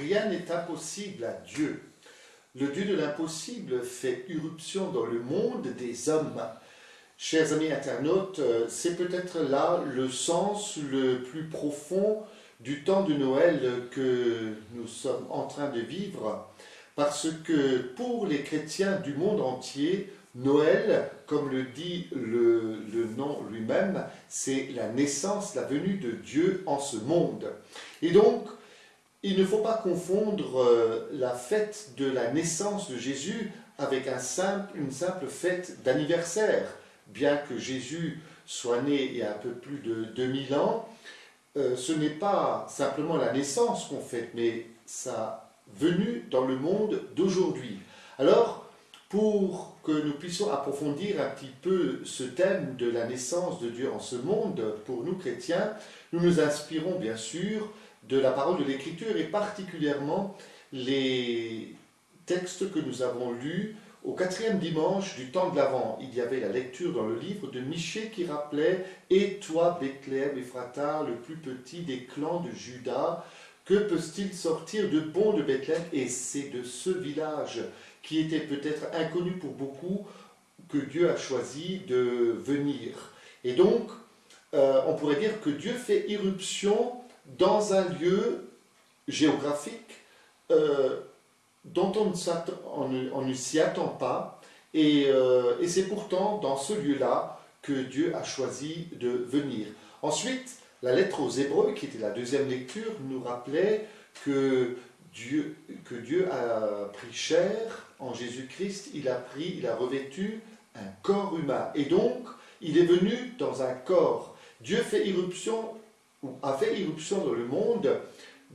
rien n'est impossible à Dieu. Le Dieu de l'impossible fait irruption dans le monde des hommes. Chers amis internautes, euh, c'est peut-être là le sens le plus profond du temps de Noël que nous sommes en train de vivre, parce que pour les chrétiens du monde entier, Noël, comme le dit le, nom lui-même, c'est la naissance, la venue de Dieu en ce monde. Et donc, il ne faut pas confondre euh, la fête de la naissance de Jésus avec une simple fête d'anniversaire. Bien que Jésus soit né il y a un peu plus de 2000 ans, euh, ce n'est pas simplement la naissance qu'on fête, mais sa venue dans le monde d'aujourd'hui. Alors, pour que nous puissions approfondir un petit peu ce thème de la naissance de Dieu en ce monde, pour nous chrétiens, nous nous inspirons bien sûr de la parole de l'Écriture et particulièrement les textes que nous avons lus au quatrième dimanche du temps de l'Avent. Il y avait la lecture dans le livre de Michée qui rappelait « Et toi, Bethléem, Ephrata, le plus petit des clans de Juda, que peut-il sortir de bon de Bethléem ?» Et c'est de ce village qui était peut-être inconnu pour beaucoup que Dieu a choisi de venir. Et donc, euh, on pourrait dire que Dieu fait irruption dans un lieu géographique euh, dont on, ne, s'y attend pas, euh, et, c'est pourtant dans ce lieu-là que Dieu a choisi de venir. Ensuite, la lettre aux Hébreux, qui était la deuxième lecture, nous rappelait que Dieu, que Dieu a pris chair en Jésus-Christ, il a pris, il a revêtu un corps humain. Et donc, il est venu dans un corps. Dieu fait irruption a fait irruption dans le monde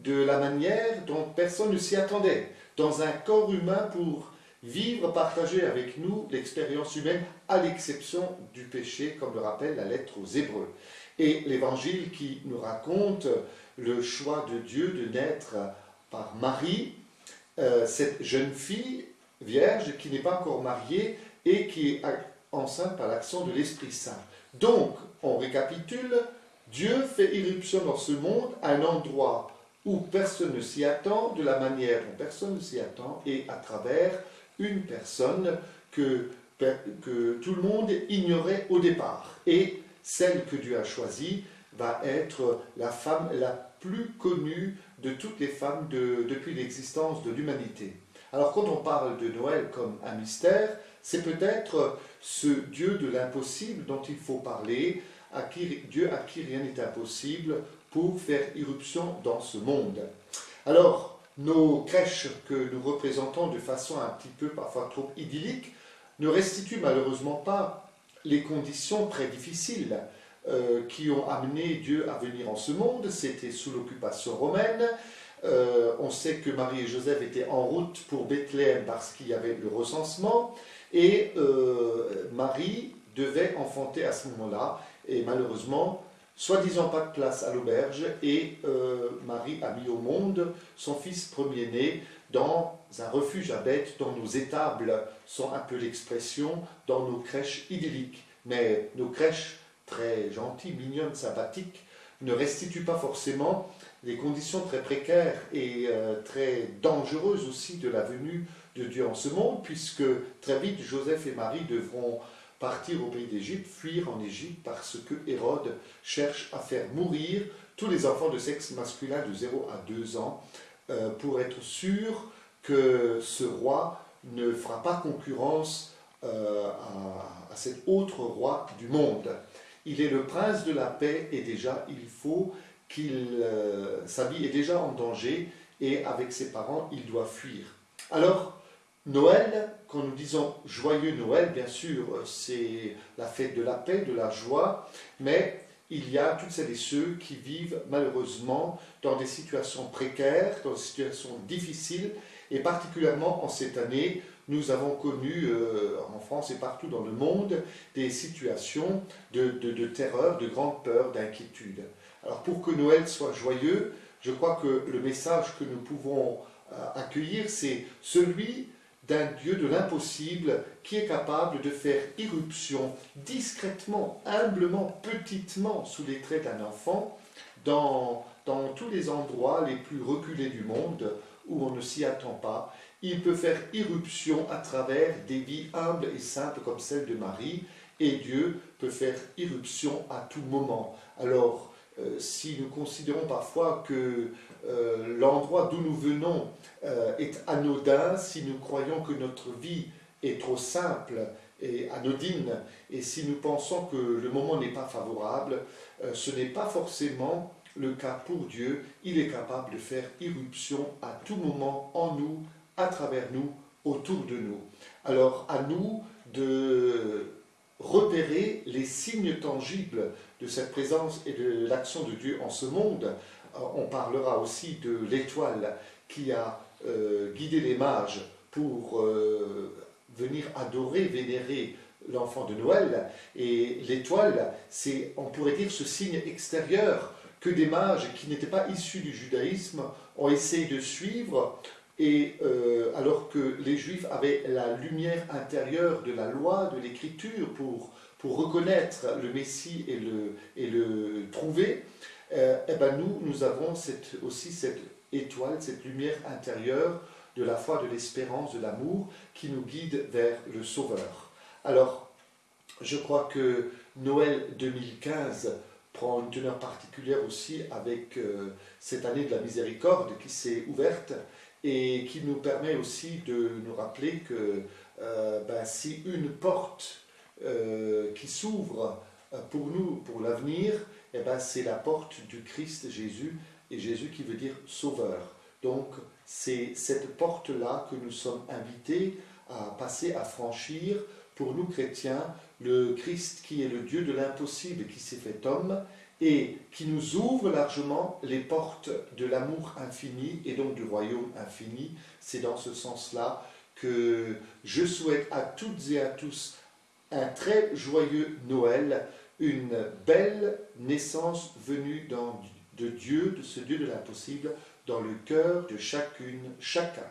de la manière dont personne ne s'y attendait, dans un corps humain pour vivre, partager avec nous l'expérience humaine, à l'exception du péché, comme le rappelle la lettre aux Hébreux. Et l'évangile qui nous raconte le choix de Dieu de naître par Marie, euh, cette jeune fille vierge qui n'est pas encore mariée et qui est enceinte par l'action de l'Esprit Saint. Donc, on récapitule, Dieu fait irruption dans ce monde à un endroit où personne ne s'y attend, de la manière dont personne ne s'y attend, et à travers une personne que, que tout le monde ignorait au départ. Et celle que Dieu a choisie va être la femme la plus connue de toutes les femmes depuis l'existence de l'humanité. Alors quand on parle de Noël comme un mystère, c'est peut-être ce Dieu de l'impossible dont il faut parler, Dieu à qui rien n'est impossible pour faire irruption dans ce monde. Alors, nos crèches que nous représentons de façon un petit peu parfois trop idyllique ne restituent malheureusement pas les conditions très difficiles euh, qui ont amené Dieu à venir en ce monde. C'était sous l'occupation romaine. Euh, on sait que Marie et Joseph étaient en route pour Bethléem parce qu'il y avait le recensement. Et euh, Marie devait enfanter à ce moment-là et malheureusement, soi-disant pas de place à l'auberge, et euh, Marie a mis au monde son fils premier-né dans un refuge à bêtes dont nos étables sont un peu l'expression dans nos crèches idylliques. Mais nos crèches très gentilles, mignonnes, sympathiques, ne restituent pas forcément les conditions très précaires et euh, très dangereuses aussi de la venue de Dieu en ce monde, puisque très vite Joseph et Marie devront partir au pays d'Égypte, fuir en Égypte parce que Hérode cherche à faire mourir tous les enfants de sexe masculin de 0 à 2 ans euh, pour être sûr que ce roi ne fera pas concurrence euh, à, cet autre roi du monde. Il est le prince de la paix et déjà il faut qu'il, euh, sa vie est déjà en danger et avec ses parents il doit fuir. Alors Noël, quand nous disons joyeux Noël, bien sûr, c'est la fête de la paix, de la joie, mais il y a toutes celles et ceux qui vivent malheureusement dans des situations précaires, dans des situations difficiles, et particulièrement en cette année, nous avons connu euh, en France et partout dans le monde des situations de, terreur, de grande peur, d'inquiétude. Alors pour que Noël soit joyeux, je crois que le message que nous pouvons euh, accueillir, c'est celui d'un Dieu de l'impossible qui est capable de faire irruption discrètement, humblement, petitement, sous les traits d'un enfant, dans, dans tous les endroits les plus reculés du monde où on ne s'y attend pas. Il peut faire irruption à travers des vies humbles et simples comme celle de Marie, et Dieu peut faire irruption à tout moment. Alors, si nous considérons parfois que euh, l'endroit d'où nous venons euh, est anodin, si nous croyons que notre vie est trop simple et anodine, et si nous pensons que le moment n'est pas favorable, ce n'est pas forcément le cas pour Dieu. Il est capable de faire irruption à tout moment en nous, à travers nous, autour de nous. Alors à nous de repérer les signes tangibles de cette présence et de l'action de Dieu en ce monde. Euh, on parlera aussi de l'étoile qui a euh, guidé les mages pour euh, venir adorer, vénérer l'enfant de Noël. Et l'étoile, c'est, on pourrait dire, ce signe extérieur que des mages qui n'étaient pas issus du judaïsme ont essayé de suivre et euh, alors que les Juifs avaient la lumière intérieure de la loi, de l'écriture, pour, pour reconnaître le Messie et le, et le trouver, euh, eh ben nous, nous avons cette, aussi cette étoile, cette lumière intérieure de la foi, de l'espérance, de l'amour, qui nous guide vers le Sauveur. Alors, je crois que Noël 2015 prend une teneur particulière aussi avec euh, cette année de la miséricorde qui s'est ouverte et qui nous permet aussi de nous rappeler que euh, ben, si une porte euh, qui s'ouvre euh, pour nous, pour l'avenir, eh ben, c'est la porte du Christ Jésus, et Jésus qui veut dire sauveur. Donc c'est cette porte-là que nous sommes invités à passer, à franchir, pour nous chrétiens, le Christ qui est le Dieu de l'impossible, qui s'est fait homme, et qui nous ouvre largement les portes de l'amour infini et donc du royaume infini. C'est dans ce sens-là que je souhaite à toutes et à tous un très joyeux Noël, une belle naissance venue de Dieu, de ce Dieu de l'impossible, dans le cœur de chacune, chacun.